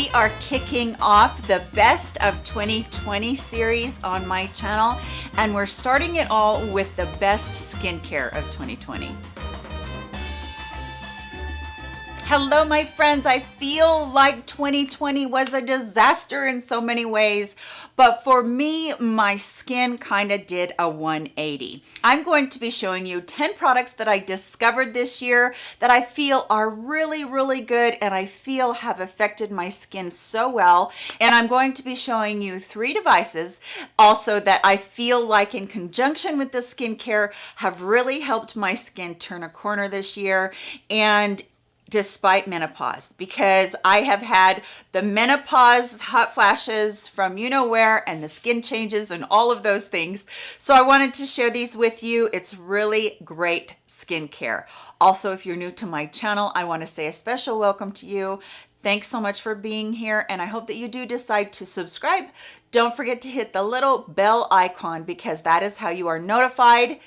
we are kicking off the best of 2020 series on my channel and we're starting it all with the best skincare of 2020 Hello, my friends. I feel like 2020 was a disaster in so many ways, but for me, my skin kind of did a 180. I'm going to be showing you 10 products that I discovered this year that I feel are really, really good and I feel have affected my skin so well. And I'm going to be showing you three devices also that I feel like in conjunction with the skincare have really helped my skin turn a corner this year. And despite menopause because I have had the menopause hot flashes from you know where and the skin changes and all of those things. So I wanted to share these with you. It's really great skincare. Also, if you're new to my channel, I want to say a special welcome to you. Thanks so much for being here and I hope that you do decide to subscribe. Don't forget to hit the little bell icon because that is how you are notified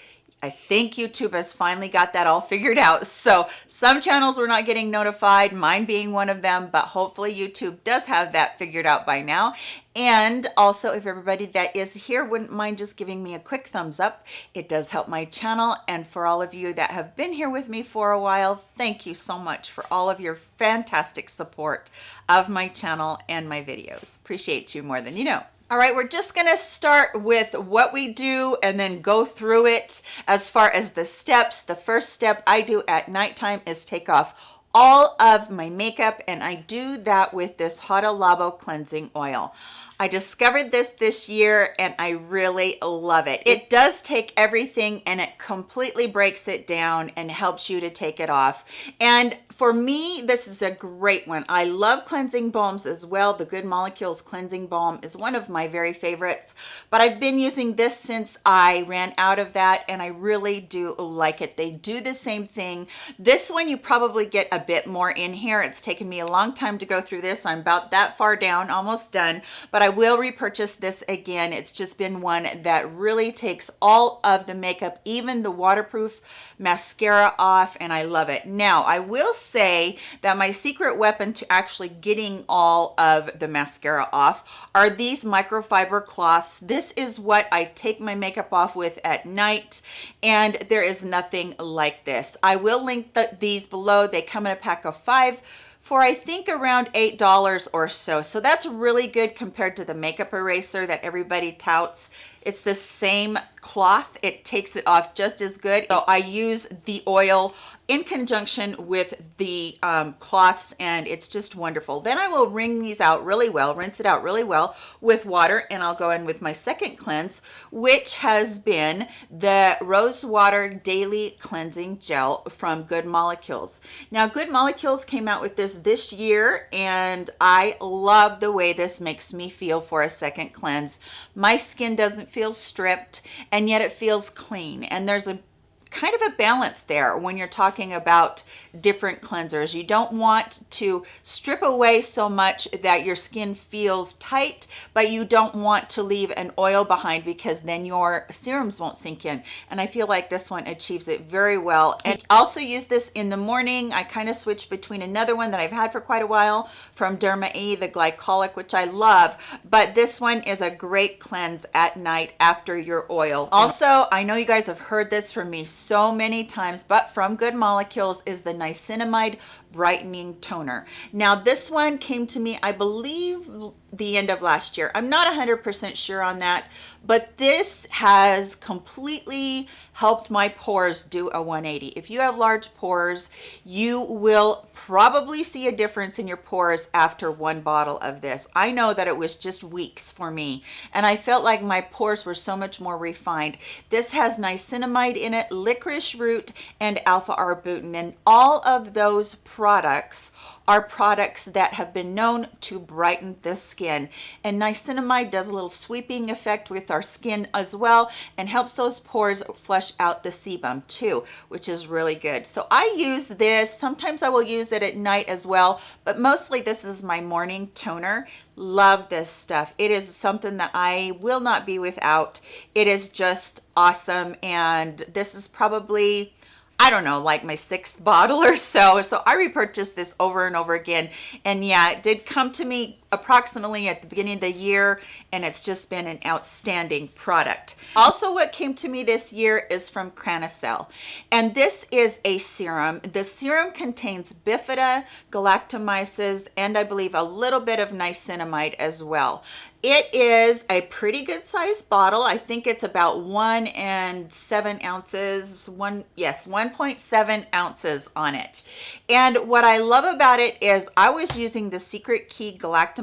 I think YouTube has finally got that all figured out. So some channels were not getting notified, mine being one of them, but hopefully YouTube does have that figured out by now. And also if everybody that is here wouldn't mind just giving me a quick thumbs up, it does help my channel. And for all of you that have been here with me for a while, thank you so much for all of your fantastic support of my channel and my videos. Appreciate you more than you know. All right, we're just gonna start with what we do and then go through it as far as the steps. The first step I do at nighttime is take off all of my makeup and I do that with this Hada Labo cleansing oil. I discovered this this year and I really love it. It does take everything and it completely breaks it down and helps you to take it off. And for me, this is a great one. I love cleansing balms as well. The Good Molecules Cleansing Balm is one of my very favorites, but I've been using this since I ran out of that and I really do like it. They do the same thing. This one you probably get a bit more in here. It's taken me a long time to go through this. I'm about that far down, almost done, but I will repurchase this again. It's just been one that really takes all of the makeup, even the waterproof mascara off, and I love it. Now, I will say that my secret weapon to actually getting all of the mascara off are these microfiber cloths. This is what I take my makeup off with at night, and there is nothing like this. I will link the, these below. They come in a pack of five for I think around $8 or so. So that's really good compared to the makeup eraser that everybody touts. It's the same cloth. It takes it off just as good. So I use the oil in conjunction with the um, cloths and it's just wonderful. Then I will wring these out really well, rinse it out really well with water and I'll go in with my second cleanse, which has been the Rose Water Daily Cleansing Gel from Good Molecules. Now Good Molecules came out with this this year and I love the way this makes me feel for a second cleanse. My skin doesn't feel stripped and yet it feels clean. And there's a kind of a balance there when you're talking about different cleansers. You don't want to strip away so much that your skin feels tight, but you don't want to leave an oil behind because then your serums won't sink in. And I feel like this one achieves it very well. And I also use this in the morning. I kind of switch between another one that I've had for quite a while from Derma E, the glycolic, which I love, but this one is a great cleanse at night after your oil. Also, I know you guys have heard this from me many times, but from Good Molecules is the niacinamide brightening toner. Now this one came to me, I believe the end of last year. I'm not 100% sure on that, but this has completely helped my pores do a 180. If you have large pores, you will probably see a difference in your pores after one bottle of this. I know that it was just weeks for me, and I felt like my pores were so much more refined. This has niacinamide in it, licorice root, and alpha-arbutin, and all of those products are products that have been known to brighten the skin. And niacinamide does a little sweeping effect with our skin as well and helps those pores flush out the sebum too which is really good. So i use this. Sometimes i will use it at night as well but mostly this is my morning toner. Love this stuff. It is something that i will not be without. It is just awesome and this is probably I don't know, like my sixth bottle or so. So I repurchased this over and over again. And yeah, it did come to me approximately at the beginning of the year and it's just been an outstanding product. Also what came to me this year is from Cranacell and this is a serum. The serum contains bifida, galactomyces, and I believe a little bit of niacinamide as well. It is a pretty good sized bottle. I think it's about one and seven ounces, one, yes, 1.7 ounces on it. And what I love about it is I was using the Secret Key Galactomyces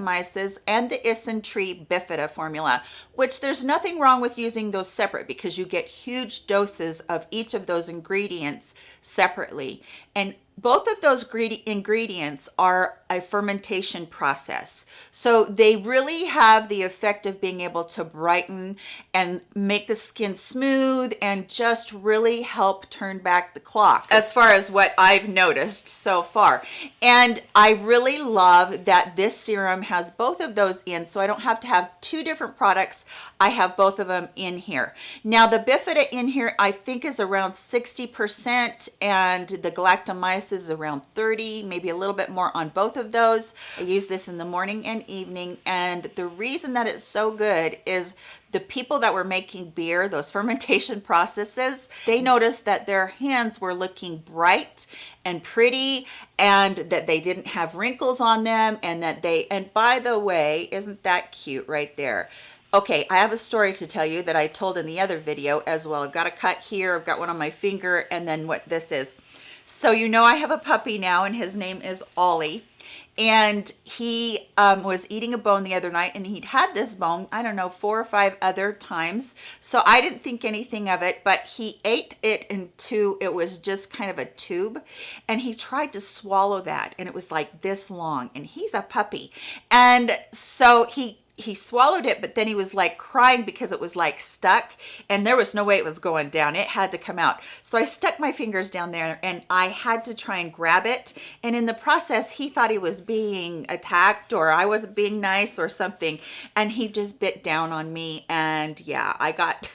and the Isntree Bifida formula, which there's nothing wrong with using those separate because you get huge doses of each of those ingredients separately. And both of those ingredients are a fermentation process. So they really have the effect of being able to brighten and make the skin smooth and just really help turn back the clock as far as what I've noticed so far. And I really love that this serum has both of those in so I don't have to have two different products. I have both of them in here. Now the Bifida in here I think is around 60% and the galactomyces is around 30, maybe a little bit more on both of those. I use this in the morning and evening. And the reason that it's so good is the people that were making beer, those fermentation processes, they noticed that their hands were looking bright and pretty and that they didn't have wrinkles on them and that they, and by the way, isn't that cute right there? Okay, I have a story to tell you that I told in the other video as well. I've got a cut here, I've got one on my finger, and then what this is. So you know I have a puppy now and his name is Ollie. And he um, was eating a bone the other night and he'd had this bone, I don't know, four or five other times. So I didn't think anything of it, but he ate it into, it was just kind of a tube. And he tried to swallow that and it was like this long and he's a puppy. And so he he swallowed it but then he was like crying because it was like stuck and there was no way it was going down. It had to come out. So i stuck my fingers down there and i had to try and grab it and in the process he thought he was being attacked or i wasn't being nice or something and he just bit down on me and yeah i got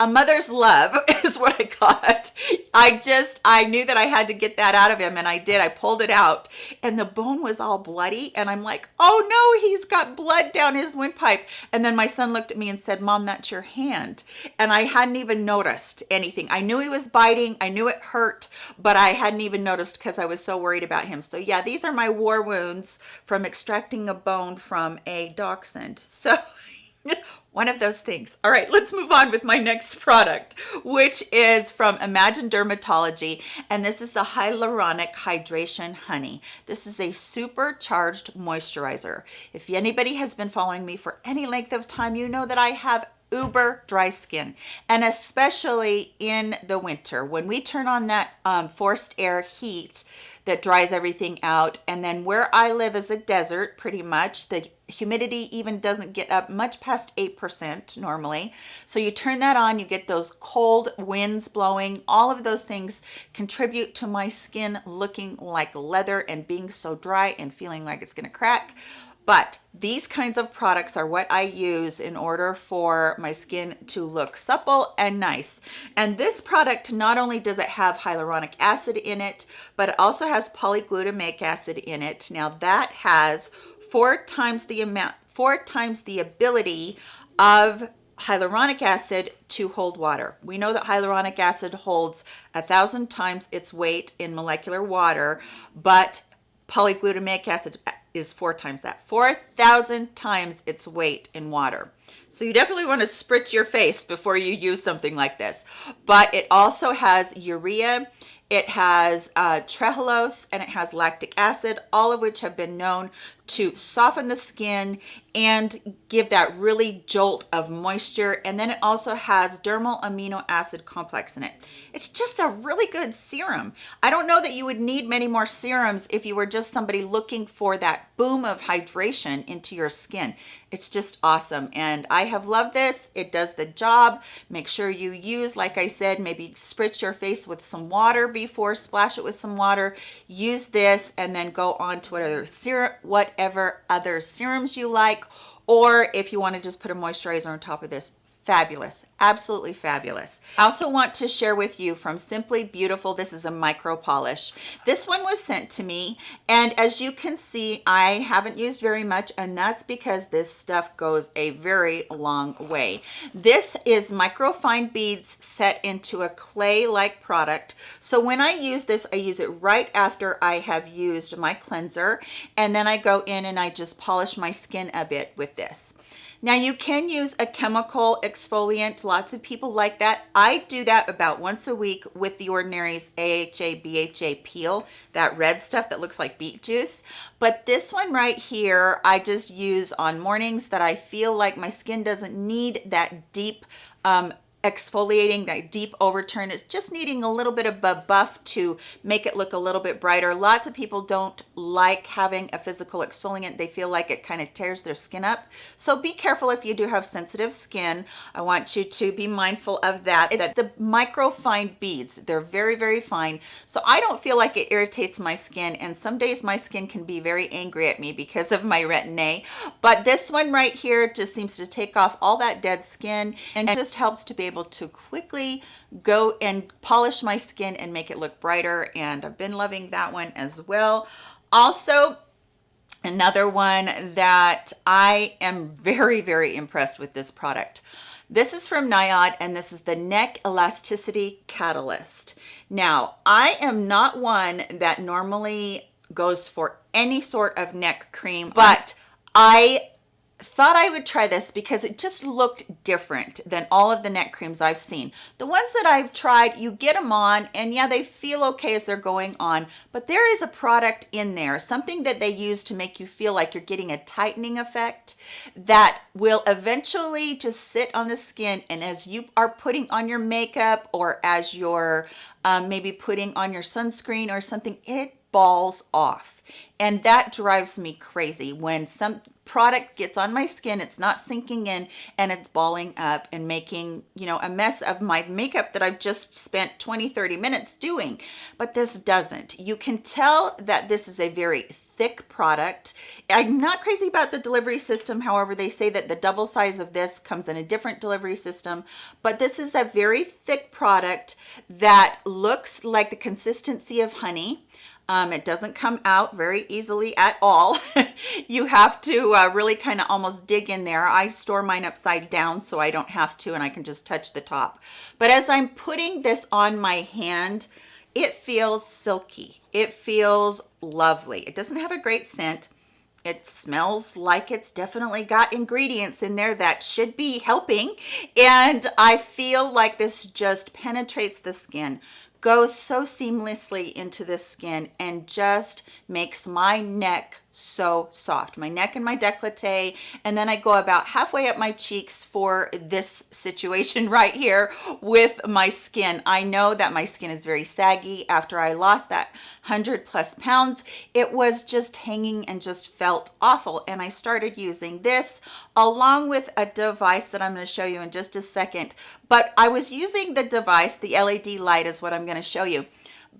a mother's love is what I got. I just, I knew that I had to get that out of him and I did. I pulled it out and the bone was all bloody and I'm like, oh no, he's got blood down his windpipe. And then my son looked at me and said, mom, that's your hand. And I hadn't even noticed anything. I knew he was biting. I knew it hurt, but I hadn't even noticed because I was so worried about him. So yeah, these are my war wounds from extracting a bone from a dachshund. So one of those things. All right, let's move on with my next product, which is from Imagine Dermatology, and this is the Hyaluronic Hydration Honey. This is a supercharged moisturizer. If anybody has been following me for any length of time, you know that I have uber dry skin and especially in the winter when we turn on that um, forced air heat that dries everything out and then where I live is a desert pretty much the humidity even doesn't get up much past 8% normally. So you turn that on, you get those cold winds blowing. All of those things contribute to my skin looking like leather and being so dry and feeling like it's gonna crack. But these kinds of products are what I use in order for my skin to look supple and nice. And this product, not only does it have hyaluronic acid in it, but it also has polyglutamic acid in it. Now that has four times the amount, four times the ability of hyaluronic acid to hold water. We know that hyaluronic acid holds a thousand times its weight in molecular water, but polyglutamic acid is four times that, 4,000 times its weight in water. So you definitely want to spritz your face before you use something like this. But it also has urea it has uh, trehalose and it has lactic acid, all of which have been known to soften the skin and give that really jolt of moisture. And then it also has dermal amino acid complex in it. It's just a really good serum. I don't know that you would need many more serums if you were just somebody looking for that boom of hydration into your skin. It's just awesome. And I have loved this. It does the job. Make sure you use, like I said, maybe spritz your face with some water before, splash it with some water. Use this and then go on to whatever serum, whatever other serums you like. Or if you want to just put a moisturizer on top of this, fabulous. Absolutely fabulous. I also want to share with you from simply beautiful this is a micro polish. This one was sent to me and as you can see i haven't used very much and that's because this stuff goes a very long way. This is micro fine beads set into a clay like product. So when i use this i use it right after i have used my cleanser and then i go in and i just polish my skin a bit with this now you can use a chemical exfoliant. Lots of people like that. I do that about once a week with the Ordinary's AHA BHA peel, that red stuff that looks like beet juice. But this one right here, I just use on mornings that I feel like my skin doesn't need that deep um, exfoliating that deep overturn it's just needing a little bit of a buff to make it look a little bit brighter. Lots of people don't like having a physical exfoliant. They feel like it kind of tears their skin up. So be careful if you do have sensitive skin. I want you to be mindful of that it's the micro fine beads they're very very fine. So i don't feel like it irritates my skin and some days my skin can be very angry at me because of my retin-a. But this one right here just seems to take off all that dead skin and just helps to be able to quickly go and polish my skin and make it look brighter and I've been loving that one as well. Also, another one that I am very, very impressed with this product. This is from Niod and this is the Neck Elasticity Catalyst. Now, I am not one that normally goes for any sort of neck cream, but I thought I would try this because it just looked different than all of the neck creams I've seen. The ones that I've tried, you get them on and yeah, they feel okay as they're going on, but there is a product in there, something that they use to make you feel like you're getting a tightening effect that will eventually just sit on the skin. And as you are putting on your makeup or as you're um, maybe putting on your sunscreen or something, it balls off and that drives me crazy when some product gets on my skin it's not sinking in and it's balling up and making you know a mess of my makeup that I've just spent 20 30 minutes doing. But this doesn't. You can tell that this is a very thick product. I'm not crazy about the delivery system. However they say that the double size of this comes in a different delivery system. But this is a very thick product that looks like the consistency of honey um, it doesn't come out very easily at all. you have to uh, really kind of almost dig in there. I store mine upside down so I don't have to and I can just touch the top. But as I'm putting this on my hand, it feels silky. It feels lovely. It doesn't have a great scent. It smells like it's definitely got ingredients in there that should be helping. And I feel like this just penetrates the skin goes so seamlessly into the skin and just makes my neck so soft my neck and my décolleté and then I go about halfway up my cheeks for this situation right here with my skin. I know that my skin is very saggy. After I lost that 100 plus pounds it was just hanging and just felt awful and I started using this along with a device that I'm going to show you in just a second. But I was using the device the LED light is what I'm going to show you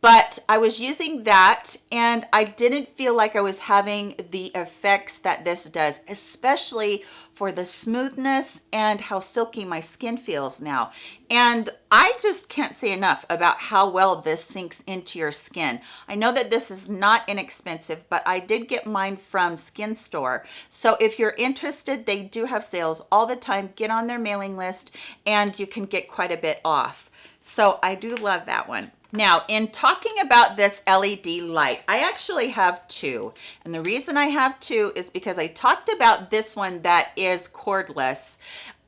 but I was using that and I didn't feel like I was having the effects that this does, especially for the smoothness and how silky my skin feels now. And I just can't say enough about how well this sinks into your skin. I know that this is not inexpensive, but I did get mine from Skin Store. So if you're interested, they do have sales all the time. Get on their mailing list and you can get quite a bit off. So I do love that one. Now, in talking about this LED light, I actually have two. And the reason I have two is because I talked about this one that is cordless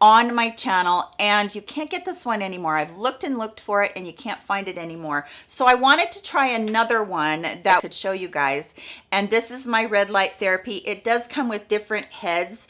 on my channel and you can't get this one anymore. I've looked and looked for it and you can't find it anymore. So I wanted to try another one that I could show you guys. And this is my red light therapy. It does come with different heads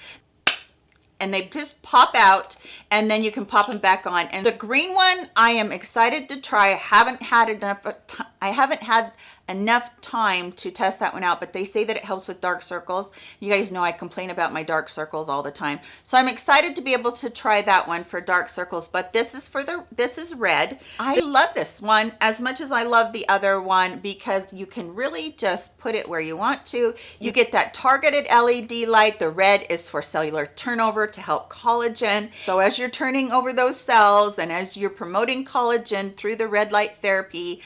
and they just pop out and then you can pop them back on. And the green one i am excited to try. I haven't had enough uh, i haven't had enough time to test that one out, but they say that it helps with dark circles. You guys know I complain about my dark circles all the time. So I'm excited to be able to try that one for dark circles, but this is for the, this is red. I love this one as much as I love the other one because you can really just put it where you want to. You get that targeted LED light. The red is for cellular turnover to help collagen. So as you're turning over those cells and as you're promoting collagen through the red light therapy,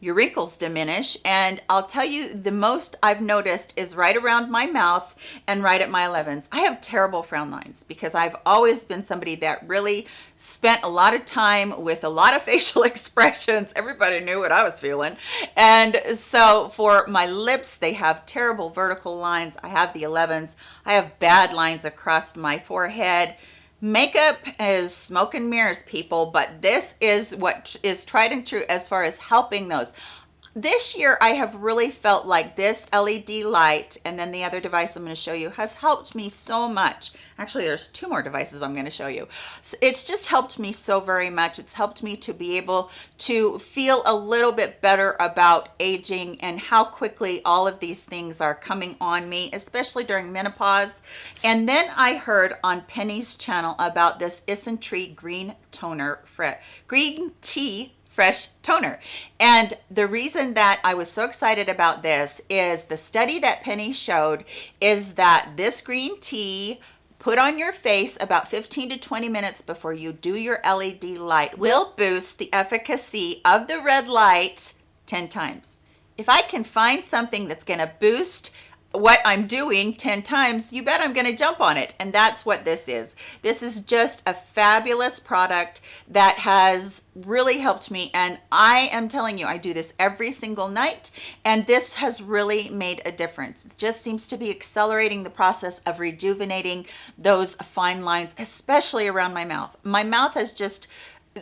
your wrinkles diminish and I'll tell you the most I've noticed is right around my mouth and right at my 11s. I have terrible frown lines because I've always been somebody that really spent a lot of time with a lot of facial expressions. Everybody knew what I was feeling. And so for my lips, they have terrible vertical lines. I have the 11s. I have bad lines across my forehead Makeup is smoke and mirrors, people, but this is what is tried and true as far as helping those this year I have really felt like this LED light and then the other device I'm going to show you has helped me so much. Actually, there's two more devices I'm going to show you. So it's just helped me so very much. It's helped me to be able to feel a little bit better about aging and how quickly all of these things are coming on me, especially during menopause. And then I heard on Penny's channel about this Isntree green toner, Fret green tea fresh toner. And the reason that I was so excited about this is the study that Penny showed is that this green tea put on your face about 15 to 20 minutes before you do your LED light will boost the efficacy of the red light 10 times. If I can find something that's going to boost what I'm doing 10 times, you bet I'm going to jump on it. And that's what this is. This is just a fabulous product that has really helped me. And I am telling you, I do this every single night. And this has really made a difference. It just seems to be accelerating the process of rejuvenating those fine lines, especially around my mouth. My mouth has just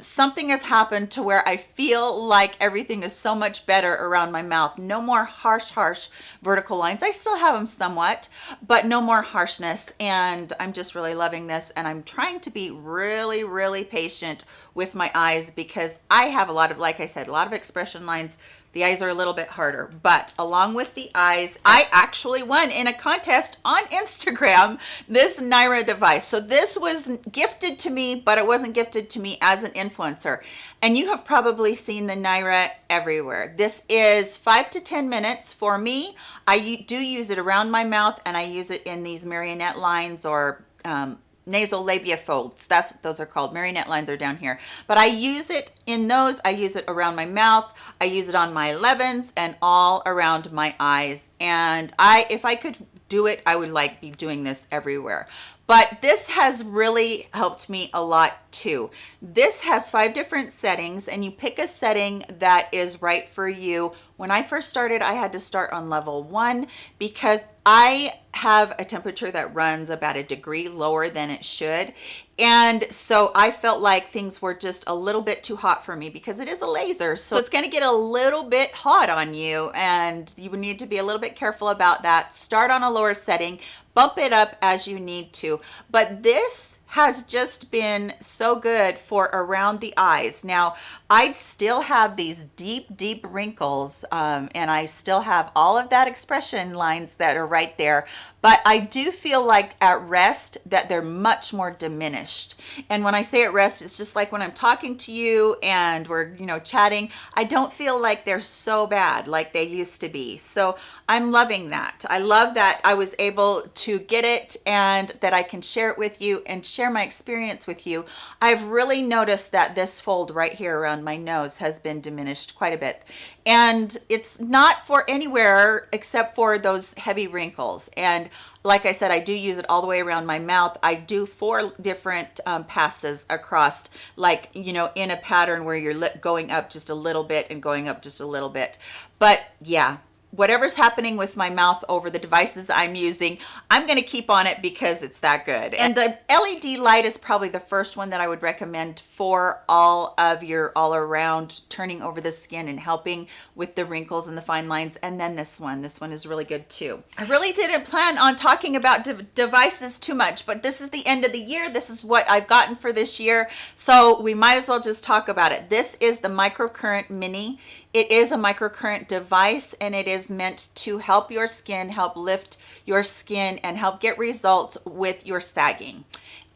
something has happened to where I feel like everything is so much better around my mouth. No more harsh, harsh vertical lines. I still have them somewhat, but no more harshness. And I'm just really loving this. And I'm trying to be really, really patient with my eyes because I have a lot of, like I said, a lot of expression lines the eyes are a little bit harder, but along with the eyes, I actually won in a contest on Instagram this NIRA device. So this was gifted to me, but it wasn't gifted to me as an influencer. And you have probably seen the NIRA everywhere. This is five to 10 minutes for me. I do use it around my mouth and I use it in these marionette lines or um, nasal labia folds. That's what those are called. Marionette lines are down here. But i use it in those. I use it around my mouth. I use it on my 11s and all around my eyes. And i if i could do it i would like be doing this everywhere but this has really helped me a lot too. This has five different settings and you pick a setting that is right for you. When I first started, I had to start on level one because I have a temperature that runs about a degree lower than it should. And so I felt like things were just a little bit too hot for me because it is a laser. So it's gonna get a little bit hot on you and you would need to be a little bit careful about that. Start on a lower setting, bump it up as you need to. But this has just been so good for around the eyes. Now, I still have these deep, deep wrinkles um, and I still have all of that expression lines that are right there. But I do feel like at rest that they're much more diminished. And when I say at rest, it's just like when I'm talking to you and we're, you know, chatting, I don't feel like they're so bad like they used to be. So I'm loving that. I love that I was able to get it and that I can share it with you and share my experience with you, I've really noticed that this fold right here around my nose has been diminished quite a bit. And it's not for anywhere except for those heavy wrinkles. And like I said, I do use it all the way around my mouth. I do four different um, passes across, like, you know, in a pattern where you're going up just a little bit and going up just a little bit. But yeah, whatever's happening with my mouth over the devices I'm using, I'm going to keep on it because it's that good. And the LED light is probably the first one that I would recommend for all of your all around turning over the skin and helping with the wrinkles and the fine lines. And then this one, this one is really good too. I really didn't plan on talking about de devices too much, but this is the end of the year. This is what I've gotten for this year. So we might as well just talk about it. This is the microcurrent mini it is a microcurrent device and it is meant to help your skin, help lift your skin and help get results with your sagging.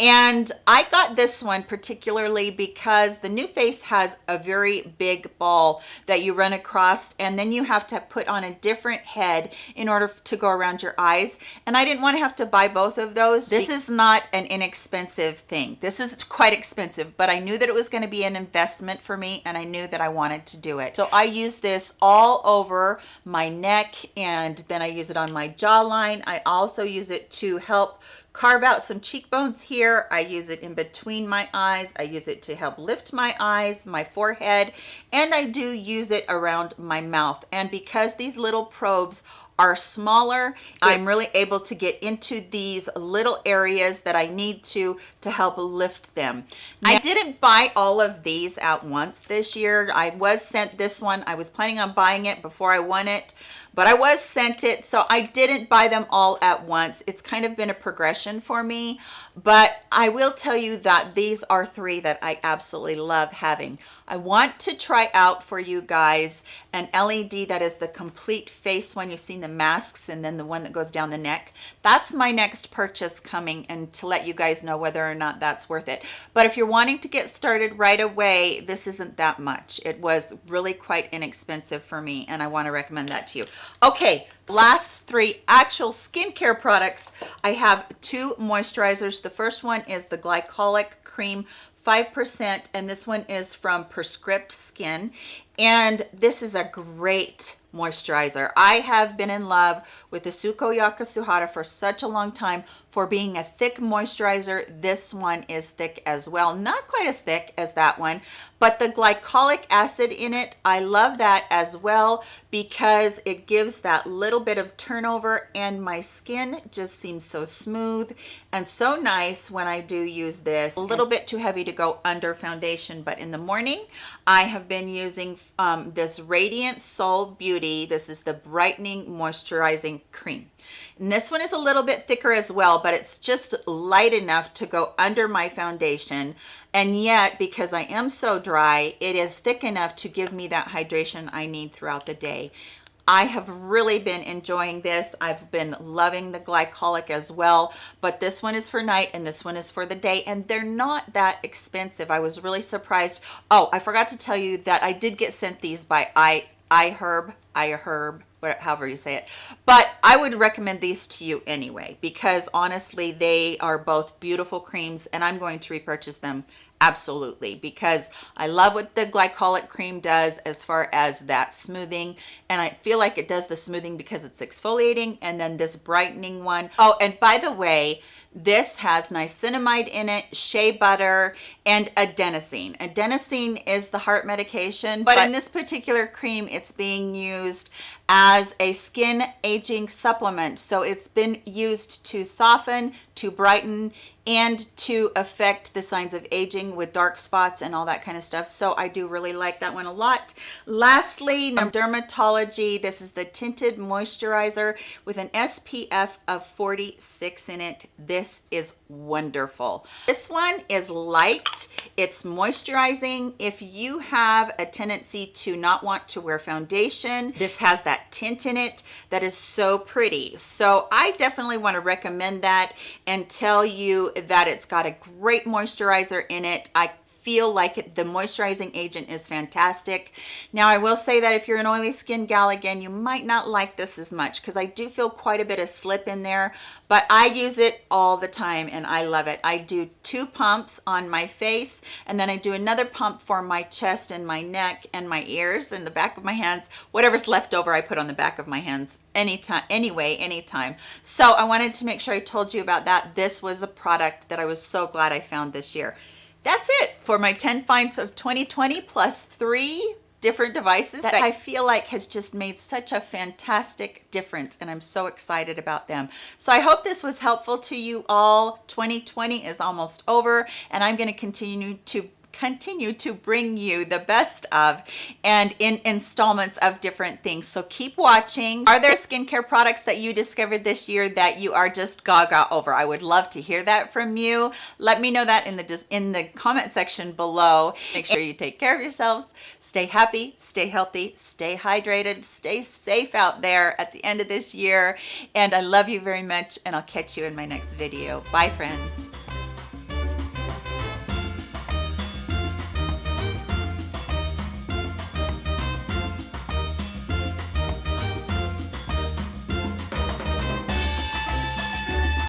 And I got this one particularly because the NuFACE has a very big ball that you run across and then you have to put on a different head in order to go around your eyes. And I didn't want to have to buy both of those. This is not an inexpensive thing. This is quite expensive, but I knew that it was going to be an investment for me and I knew that I wanted to do it. So I use this all over my neck and then I use it on my jawline. I also use it to help carve out some cheekbones here. I use it in between my eyes. I use it to help lift my eyes, my forehead, and I do use it around my mouth. And because these little probes are smaller i'm really able to get into these little areas that i need to to help lift them now, i didn't buy all of these at once this year i was sent this one i was planning on buying it before i won it but I was sent it so I didn't buy them all at once. It's kind of been a progression for me. But I will tell you that these are three that I absolutely love having. I want to try out for you guys an LED that is the complete face one. You've seen the masks and then the one that goes down the neck. That's my next purchase coming and to let you guys know whether or not that's worth it. But if you're wanting to get started right away this isn't that much. It was really quite inexpensive for me and I want to recommend that to you Okay, last three actual skincare products. I have two moisturizers. The first one is the glycolic cream 5% and this one is from Prescript Skin and this is a great moisturizer. I have been in love with the Suko Suhara for such a long time for being a thick moisturizer. This one is thick as well. Not quite as thick as that one, but the glycolic acid in it, I love that as well because it gives that little bit of turnover and my skin just seems so smooth and so nice when I do use this. A little bit too heavy to go under foundation, but in the morning, I have been using um, this Radiant Soul Beauty. This is the brightening moisturizing cream. And this one is a little bit thicker as well, but it's just light enough to go under my foundation. And yet, because I am so dry, it is thick enough to give me that hydration I need throughout the day. I have really been enjoying this. I've been loving the glycolic as well, but this one is for night and this one is for the day and they're not that expensive. I was really surprised. Oh, I forgot to tell you that I did get sent these by I iHerb, iHerb, however you say it. But I would recommend these to you anyway, because honestly, they are both beautiful creams and I'm going to repurchase them absolutely because I love what the glycolic cream does as far as that smoothing and I feel like it does the smoothing because it's exfoliating and then this brightening one. Oh, and by the way, this has niacinamide in it, shea butter, and adenosine. Adenosine is the heart medication, but, but in this particular cream, it's being used as a skin aging supplement. So it's been used to soften, to brighten, and to affect the signs of aging with dark spots and all that kind of stuff. So I do really like that one a lot. Lastly, um, Dermatology. This is the tinted moisturizer with an SPF of 46 in it. This is wonderful. This one is light. It's moisturizing. If you have a tendency to not want to wear foundation, this has that tint in it that is so pretty. So I definitely want to recommend that and tell you that it's got a great moisturizer in it. I feel like it, the moisturizing agent is fantastic. Now, I will say that if you're an oily skin gal, again, you might not like this as much because I do feel quite a bit of slip in there, but I use it all the time and I love it. I do two pumps on my face and then I do another pump for my chest and my neck and my ears and the back of my hands. Whatever's left over, I put on the back of my hands anytime, anyway, anytime. So I wanted to make sure I told you about that. This was a product that I was so glad I found this year that's it for my 10 finds of 2020 plus three different devices that I feel like has just made such a fantastic difference and I'm so excited about them. So I hope this was helpful to you all. 2020 is almost over and I'm going to continue to continue to bring you the best of and in installments of different things. So keep watching. Are there skincare products that you discovered this year that you are just gaga over? I would love to hear that from you. Let me know that in the in the comment section below. Make sure you take care of yourselves. Stay happy, stay healthy, stay hydrated, stay safe out there at the end of this year. And I love you very much and I'll catch you in my next video. Bye friends.